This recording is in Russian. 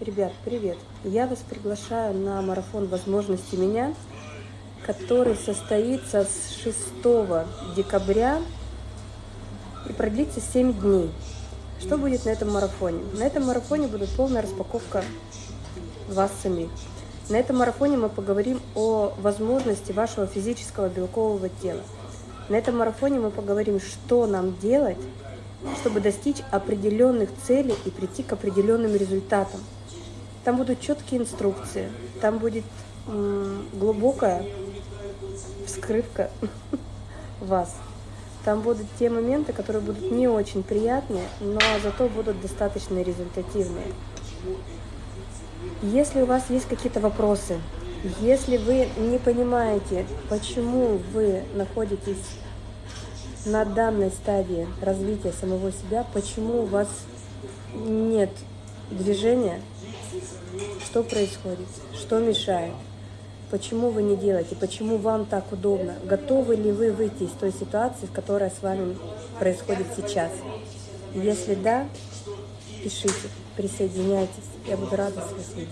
Ребят, привет! Я вас приглашаю на марафон возможности меня, который состоится с 6 декабря и продлится 7 дней. Что будет на этом марафоне? На этом марафоне будет полная распаковка вас самих. На этом марафоне мы поговорим о возможности вашего физического белкового тела. На этом марафоне мы поговорим, что нам делать, чтобы достичь определенных целей и прийти к определенным результатам. Там будут четкие инструкции, там будет глубокая вскрывка вас. Там будут те моменты, которые будут не очень приятные, но зато будут достаточно результативные. Если у вас есть какие-то вопросы, если вы не понимаете, почему вы находитесь на данной стадии развития самого себя, почему у вас нет движения, что происходит, что мешает, почему вы не делаете, почему вам так удобно, готовы ли вы выйти из той ситуации, которая с вами происходит сейчас. Если да, пишите, присоединяйтесь, я буду рада вас видеть.